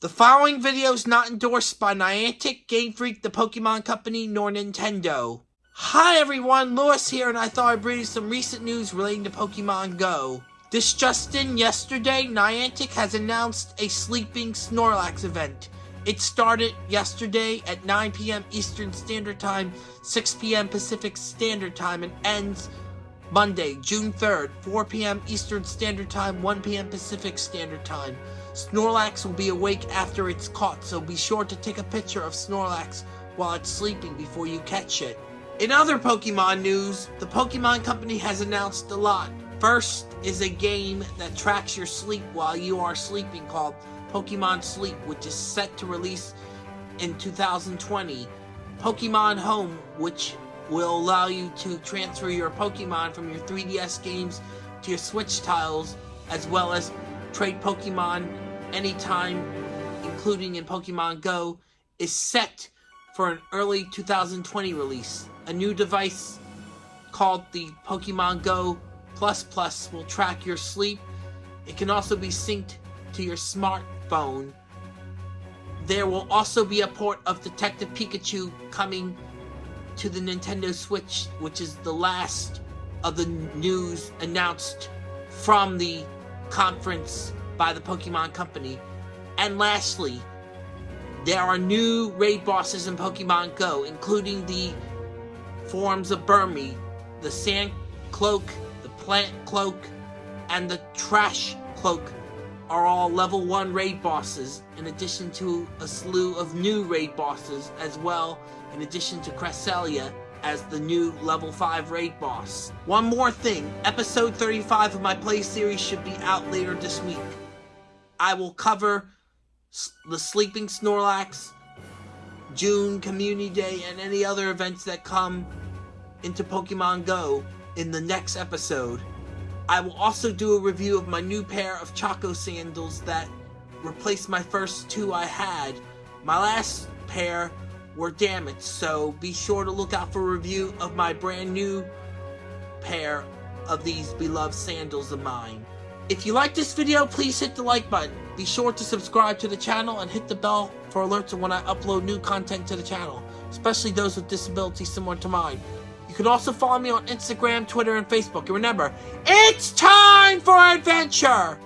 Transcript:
The following video is not endorsed by Niantic, Game Freak, the Pokemon Company, nor Nintendo. Hi everyone, Lewis here, and I thought I'd bring you some recent news relating to Pokemon Go. This just in, yesterday, Niantic has announced a Sleeping Snorlax event. It started yesterday at 9 p.m. Eastern Standard Time, 6 p.m. Pacific Standard Time, and ends Monday, June 3rd, 4 p.m. Eastern Standard Time, 1 p.m. Pacific Standard Time. Snorlax will be awake after it's caught, so be sure to take a picture of Snorlax while it's sleeping before you catch it. In other Pokemon news, the Pokemon Company has announced a lot. First is a game that tracks your sleep while you are sleeping called Pokemon Sleep, which is set to release in 2020. Pokemon Home, which will allow you to transfer your Pokemon from your 3DS games to your Switch tiles, as well as trade Pokemon anytime, including in Pokemon Go, is set for an early 2020 release. A new device called the Pokemon Go Plus Plus will track your sleep. It can also be synced to your smartphone. There will also be a port of Detective Pikachu coming to the Nintendo Switch, which is the last of the news announced from the conference by the Pokemon Company. And lastly, there are new raid bosses in Pokemon Go, including the forms of Burmy, the Sand Cloak, the Plant Cloak, and the Trash Cloak are all level 1 raid bosses, in addition to a slew of new raid bosses as well, in addition to Cresselia as the new level 5 raid boss. One more thing, episode 35 of my play series should be out later this week. I will cover the Sleeping Snorlax, June Community Day, and any other events that come into Pokemon Go in the next episode. I will also do a review of my new pair of Chaco sandals that replaced my first two I had. My last pair were damaged, so be sure to look out for a review of my brand new pair of these beloved sandals of mine. If you like this video, please hit the like button. Be sure to subscribe to the channel and hit the bell for alerts when I upload new content to the channel, especially those with disabilities similar to mine. You can also follow me on Instagram, Twitter, and Facebook. And remember, it's time for adventure!